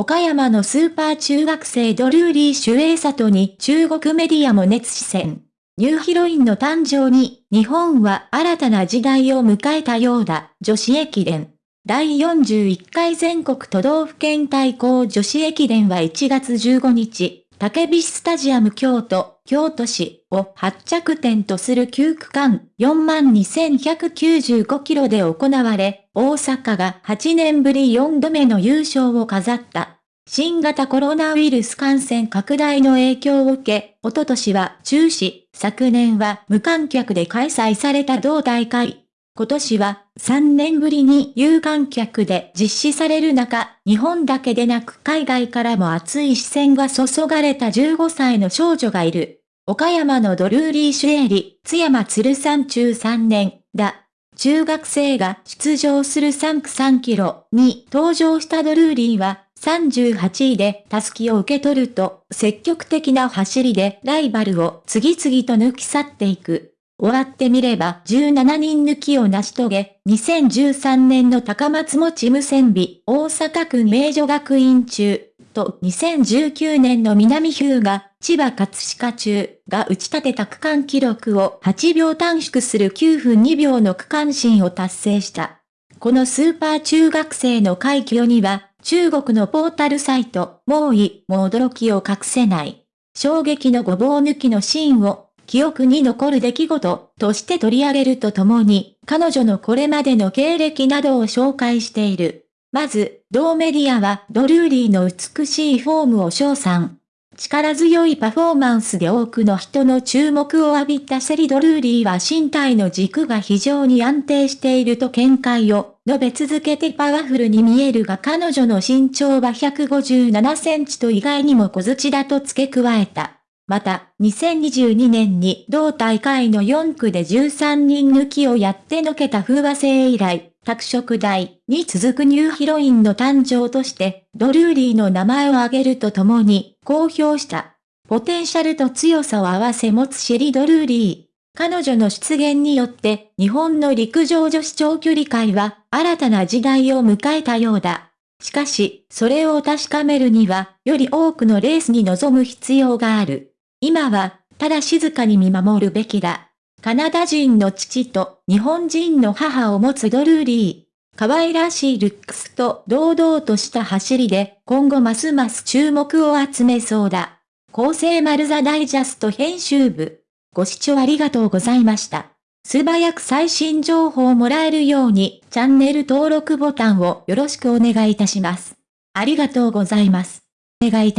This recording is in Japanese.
岡山のスーパー中学生ドルーリー・守衛里に中国メディアも熱視線。ニューヒロインの誕生に、日本は新たな時代を迎えたようだ、女子駅伝。第41回全国都道府県対抗女子駅伝は1月15日、竹菱スタジアム京都、京都市を発着点とする9区間42,195キロで行われ、大阪が8年ぶり4度目の優勝を飾った。新型コロナウイルス感染拡大の影響を受け、おととしは中止、昨年は無観客で開催された同大会。今年は3年ぶりに有観客で実施される中、日本だけでなく海外からも熱い視線が注がれた15歳の少女がいる。岡山のドルーリー・シュエリ、津山鶴山中3年、だ。中学生が出場する3区3キロに登場したドルーリーは、38位でタスキを受け取ると、積極的な走りでライバルを次々と抜き去っていく。終わってみれば17人抜きを成し遂げ、2013年の高松持無線美大阪区名女学院中、と2019年の南ヒューが千葉葛飾中が打ち立てた区間記録を8秒短縮する9分2秒の区間新を達成した。このスーパー中学生の快挙には、中国のポータルサイト、猛威も驚きを隠せない。衝撃のごぼう抜きのシーンを、記憶に残る出来事として取り上げるとともに、彼女のこれまでの経歴などを紹介している。まず、同メディアはドルーリーの美しいフォームを称賛。力強いパフォーマンスで多くの人の注目を浴びたセリドルーリーは身体の軸が非常に安定していると見解を述べ続けてパワフルに見えるが彼女の身長は157センチと意外にも小槌だと付け加えた。また、2022年に同大会の4区で13人抜きをやってのけた風和製以来、拓殖大に続くニューヒロインの誕生として、ドルーリーの名前を挙げるとともに、公表した。ポテンシャルと強さを合わせ持つシェリ・ドルーリー。彼女の出現によって、日本の陸上女子長距離界は、新たな時代を迎えたようだ。しかし、それを確かめるには、より多くのレースに臨む必要がある。今は、ただ静かに見守るべきだ。カナダ人の父と日本人の母を持つドルーリー。可愛らしいルックスと堂々とした走りで今後ますます注目を集めそうだ。厚生丸ザダイジャスト編集部。ご視聴ありがとうございました。素早く最新情報をもらえるようにチャンネル登録ボタンをよろしくお願いいたします。ありがとうございます。お願いいた